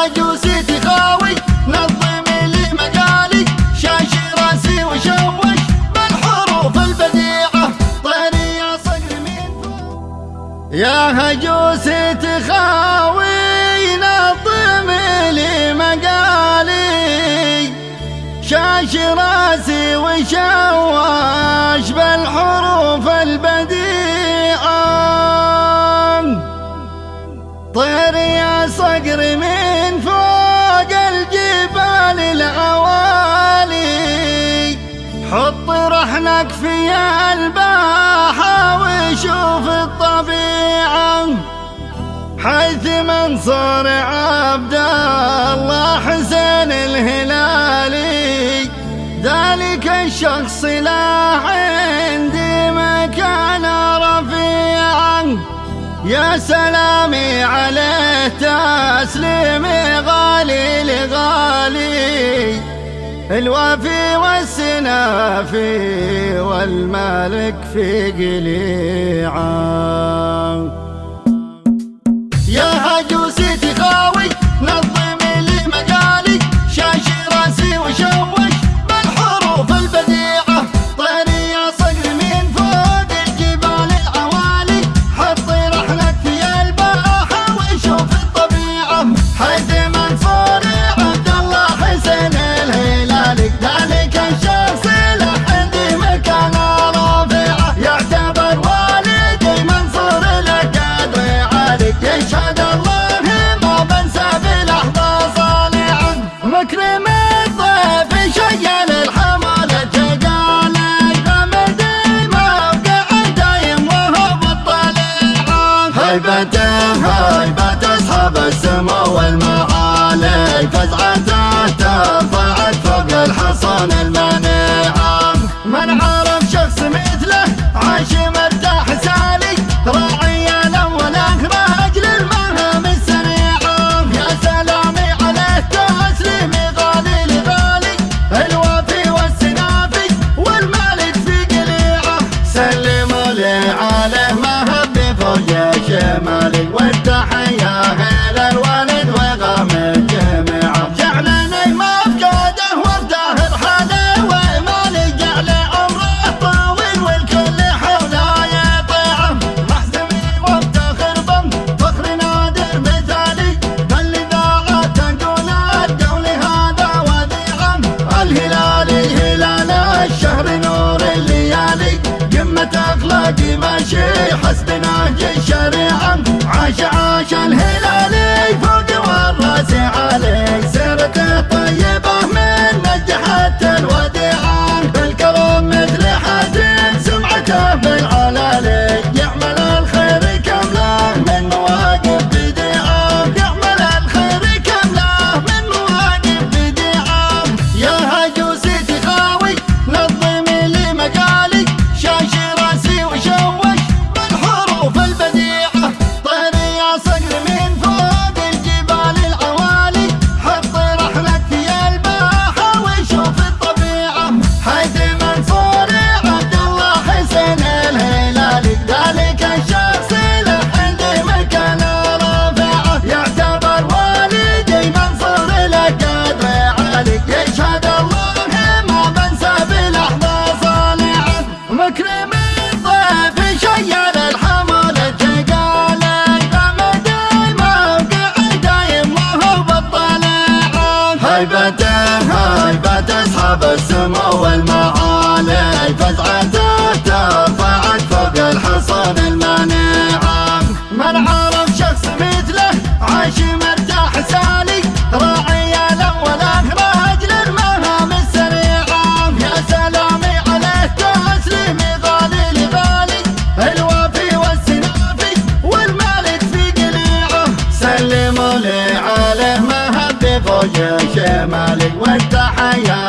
هجوسي تخاوي نظمي لي مقالي راسي وشوش. بالحروف البديعة طيري يا صقر فوق. يا هجوسي تخاوي نظمي لي مقالي. شاش راسي وشوش. وشوف الطبيعة حيث منصور عبد الله حسين الهلالي. ذلك الشخص لا عندي مكان رفيع يا سلامي عليه تسليمي غالي. الوافي والسنافي والمالك في قليعة. يشهد الله ما بنسى بلحظة صالحة مكرم الضيف شيل الحمالة قال غمد موقع دايم وهو بالطليعة. هيبته هيبة إلى الوالد وغام الجميعه جعلني مفقوده وبداهر حاله وإيماني جعل عمره طويل والكل حوله يطيعه. محزمي وافتخر بم فخر نادر مثالي. فالإذاعة تقول القول هذا وديعه الهلالي هلال الشهر نور الليالي. قمة أخلاقي ماشي حسب نهج الشريعة عاش عاش الهلالي بالطليعة هيبته هيبة أصحاب السمو والمعالي فزعته ترفعت فوق الحصان المنيعة من عرف شخص مثله عاش مرتاح سالي. راعي الأول أخراج للمهام السريعة. يا سلامي عليه تسليمي غالي لغالي الوافي والسنافي والمالك في قليعه سلموا لي عليه مهب فوق شمالي والتحية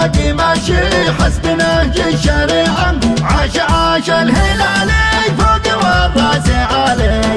باقي ماشي حسب نهج الشريعة عاش عاش الهلالي فوق والرأس عليه.